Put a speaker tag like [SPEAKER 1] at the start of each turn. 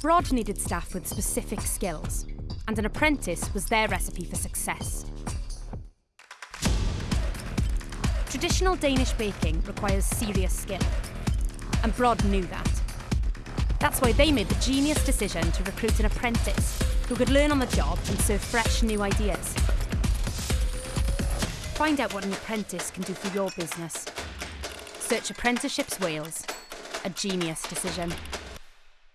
[SPEAKER 1] Brod needed staff with specific skills, and an apprentice was their recipe for success. Traditional Danish baking requires serious skill, and Brod knew that. That's why they made the genius decision to recruit an apprentice who could learn on the job and serve fresh new ideas. Find out what an apprentice can do for your business. Search Apprenticeships Wales, a genius decision.